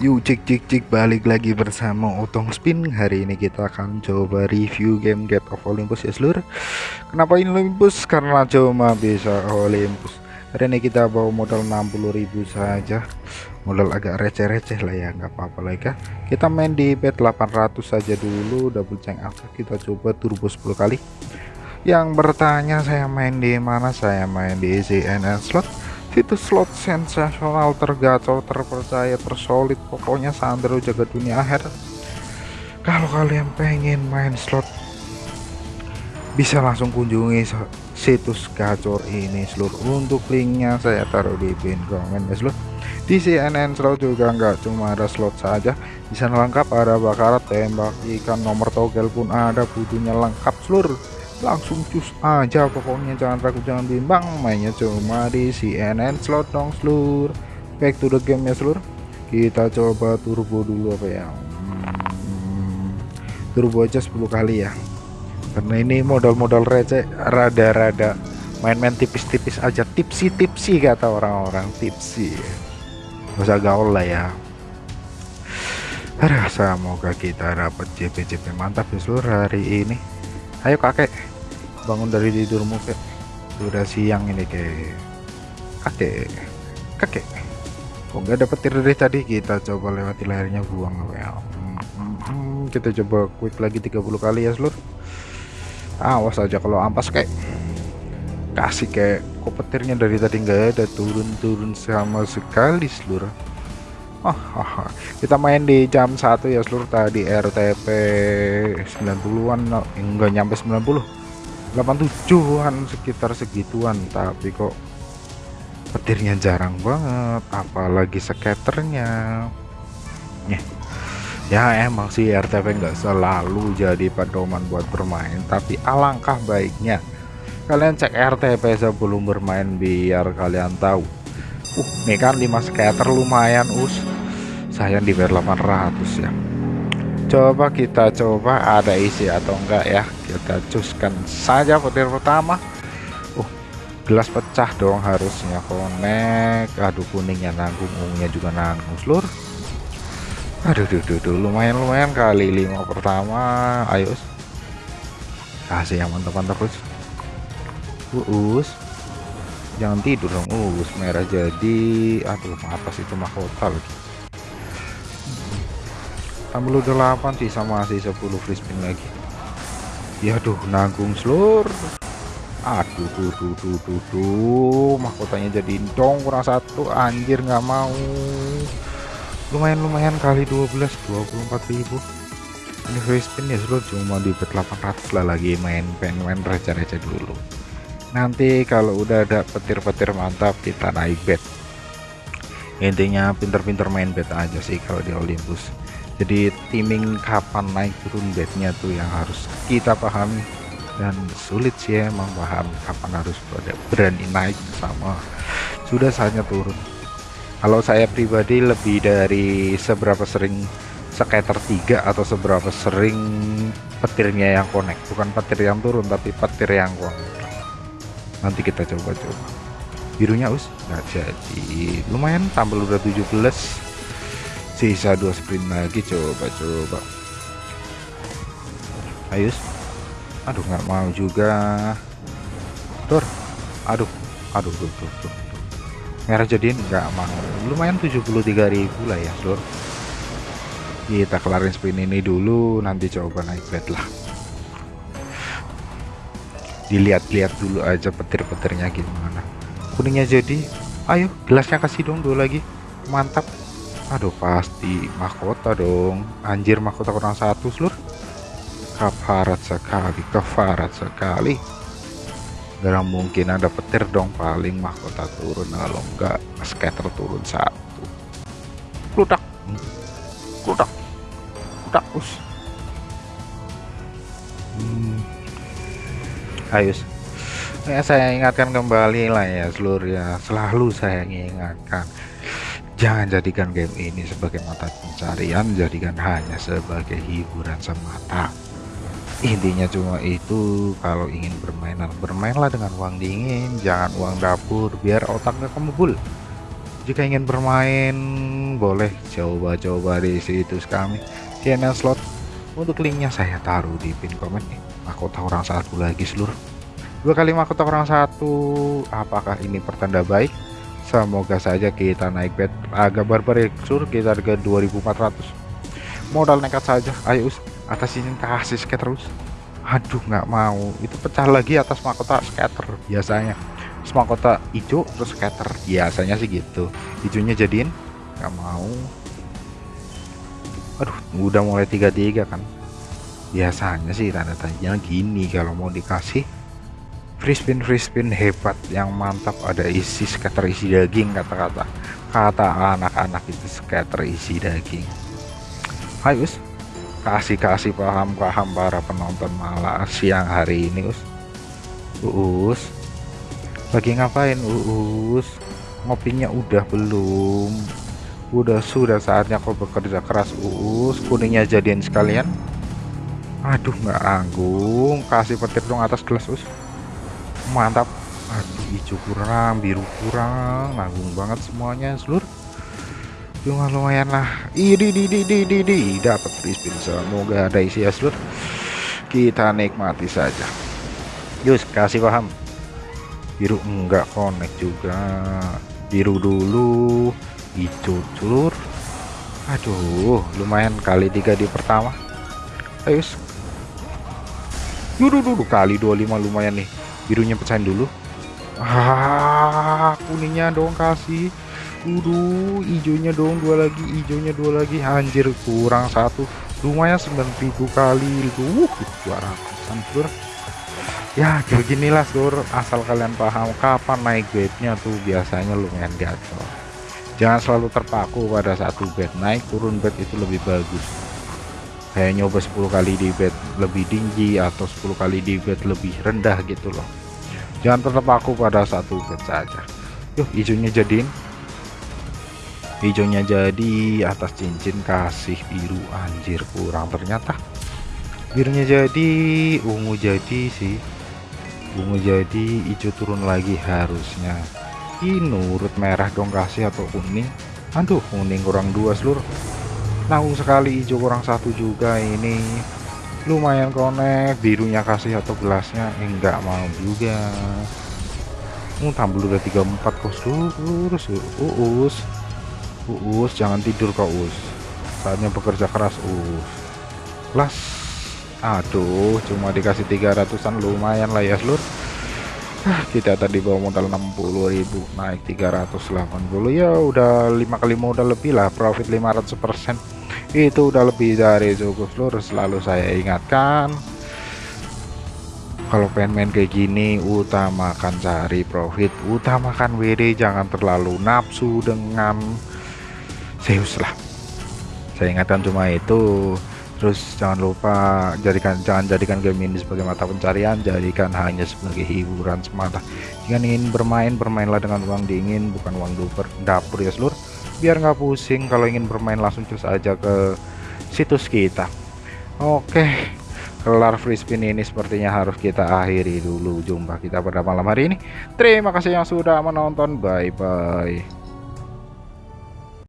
Yuk cik cik cik balik lagi bersama Otong Spin. Hari ini kita akan coba review game Get of Olympus. Ya seluruh. Kenapa ini Olympus? Karena cuma bisa Olympus. Hari ini kita bawa modal 60.000 saja. Modal agak receh-receh lah ya nggak apa-apa lagi kan Kita main di bet 800 saja dulu Double change apa kita coba turbo 10 kali. Yang bertanya saya main di mana? Saya main di CNN slot Situs slot sensasional tergacau terpercaya tersolid. Pokoknya Sandro jaga dunia akhir. Kalau kalian pengen main slot bisa langsung kunjungi situs gacor ini seluruh untuk linknya saya taruh di pin komen ya seluruh di CNN slot juga nggak cuma ada slot saja. Bisa lengkap ada bakarat tembak ikan nomor togel pun ada butuhnya lengkap seluruh langsung cus aja pokoknya jangan ragu jangan bimbang. Mainnya cuma di CNN slot dong seluruh back to the game ya seluruh kita coba turbo dulu apa ya? Hmm, turbo aja 10 kali ya. Karena ini modal-modal receh rada-rada main-main tipis-tipis aja. Tipsi-tipsi kata orang-orang tipsi. Usah gaul lah ya. Aduh, semoga kita dapat JP-JP mantap ya seluruh hari ini. Ayo kakek bangun dari tidurmu kek. Udah siang ini kek. Kakek. Kakek. Kok nggak dapet petir dari tadi? Kita coba lewati layarnya buang ya. Hmm, kita coba quick lagi 30 kali ya seluruh awas aja kalau ampas kayak kasih kayak kok petirnya dari tadi nggak ada? Turun-turun sama sekali seluruh Oh, oh, kita main di jam 1 ya seluruh tadi RTP 90-an enggak nyampe 90 87-an sekitar segituan. Tapi kok petirnya jarang banget apalagi skaternya. Ya, ya emang sih RTP nggak selalu jadi pedoman buat bermain tapi alangkah baiknya kalian cek RTP sebelum bermain biar kalian tahu. Uh nih kan 5 skater lumayan us. Sayang di 800 ya. Coba kita coba ada isi atau enggak ya kita cuskan saja petir pertama. Uh gelas pecah dong harusnya connect aduh kuningnya nanggung ungunya juga nanggung seluruh aduh duh, duh, duh, lumayan lumayan kali lima pertama. Ayo kasih yang mantap-mantap us. Us. Jangan tidur dong us merah jadi. Aduh atas itu mahkota lagi. Tambah 8 sisa masih 10 free spin lagi ya aduh nanggung seluruh aduh tuh tuh tuh tuh tuh mahkotanya jadi dong kurang satu. Anjir nggak mau. Lumayan lumayan kali 12 24.000 ini free spin ya seluruh cuma di bet 800 lah lagi main pengen main receh-receh dulu. Nanti kalau udah ada petir-petir mantap kita naik bet. Intinya pinter-pinter main bet aja sih kalau di Olympus jadi timing kapan naik turun bednya tuh yang harus kita pahami dan sulit sih emang paham kapan harus berani naik sama sudah saatnya turun. Kalau saya pribadi lebih dari seberapa sering skater 3 atau seberapa sering petirnya yang connect. Bukan petir yang turun tapi petir yang connect. Nanti kita coba-coba. Birunya us nggak jadi. Lumayan tampil udah 17 sisa dua sprint lagi coba-coba ayo aduh nggak mau juga. Tur. Aduh aduh tuh, tuh, tuh, tuh. merah jadiin nggak mau. Lumayan 73.000 lah ya seluruh kita kelarin sprint ini dulu nanti coba naik bet lah. Dilihat-lihat dulu aja petir-petirnya gimana. Kuningnya jadi ayo gelasnya kasih dong dulu lagi. Mantap aduh pasti. Mahkota dong. Anjir mahkota kurang satu seluruh kafarat sekali kafarat sekali. Gak mungkin ada petir dong paling mahkota turun. Kalau enggak scatter turun satu. Kludak kludak kludak us. Ayo ya, saya ingatkan kembali lah ya seluruh ya. Selalu saya ingatkan jangan jadikan game ini sebagai mata pencarian jadikan hanya sebagai hiburan semata. Intinya cuma itu kalau ingin bermain bermainlah dengan uang dingin jangan uang dapur biar otaknya kamu jika ingin bermain boleh coba-coba di situs kami CNN slot. Untuk linknya saya taruh di pin komen mahkota orang satu lagi seluruh. Dua kali mahkota orang satu. Apakah ini pertanda baik semoga saja kita naik bet. Agak barbar ya sur kita harga 2400 modal nekat saja. Ayo atas ini kasih sket terus aduh nggak mau. Itu pecah lagi atas mahkota scatter biasanya. Terus mahkota hijau terus scatter biasanya sih gitu. Hijaunya jadiin nggak mau. Aduh udah mulai tiga-tiga kan. Biasanya sih tanda tanya gini kalau mau dikasih free spin free spin hebat yang mantap. Ada isi scatter isi daging kata-kata. Kata anak-anak itu scatter isi daging. Ayo us. Kasih-kasih paham-paham para penonton malah siang hari ini us. Us. Lagi ngapain us? Ngopinya udah belum. Udah sudah saatnya kau bekerja keras us. Kuningnya jadian sekalian. Aduh nggak anggung. Kasih petir dong atas gelas us mantap. Aduh hijau kurang biru kurang nanggung banget semuanya seluruh cuma lumayan lah. Ini di di di di di dapat free semoga ada isi aslut kita nikmati saja. Yus kasih paham. Biru enggak connect juga. Biru dulu. Hijau celur aduh lumayan kali tiga di pertama. Ayo dulu dulu kali 25 lumayan nih birunya pecahin dulu ah kuningnya dong kasih Uduh, hijaunya dong dua lagi, hijaunya dua lagi. Anjir, kurang satu. Lumayan 9000 kali itu. 200-an, Sur. Ya, beginilah, Sur. Asal kalian paham kapan naik bednya tuh biasanya lumayan gatel. Jangan selalu terpaku pada satu bed. Naik turun bed itu lebih bagus. Kayak nyoba 10 kali di bed lebih tinggi atau 10 kali di bed lebih rendah gitu loh. Jangan terpaku pada satu bed saja. Yuk, hijaunya jadiin. Hijaunya jadi atas cincin kasih biru. Anjir kurang ternyata. Birunya jadi ungu jadi sih. Ungu jadi hijau turun lagi harusnya. Ini nurut merah dong kasih atau kuning. Aduh kuning kurang dua seluruh nanggung sekali hijau kurang satu juga ini. Lumayan konek birunya kasih atau gelasnya enggak mau juga. Uh, tambah udah 34 kos lurus uus Uus jangan tidur kau Uus saatnya bekerja keras Uus las. Aduh cuma dikasih 300an lumayan lah ya seluruh ah, kita tadi bawa modal 60.000 naik 380 ya udah lima kali modal lebih lah profit 500% itu udah lebih dari cukup seluruh selalu saya ingatkan. Kalau pengen main kayak gini utamakan cari profit. Utamakan WD jangan terlalu nafsu dengan Zeus lah. Saya ingatkan cuma itu. Terus jangan lupa jadikan jangan jadikan game ini sebagai mata pencarian. Jadikan hanya sebagai hiburan semata. Jika ingin bermain bermainlah dengan uang dingin bukan uang dapur dapur ya seluruh biar nggak pusing kalau ingin bermain langsung terus aja ke situs kita. Oke kelar free spin ini sepertinya harus kita akhiri dulu jumpa kita pada malam hari ini. Terima kasih yang sudah menonton. Bye bye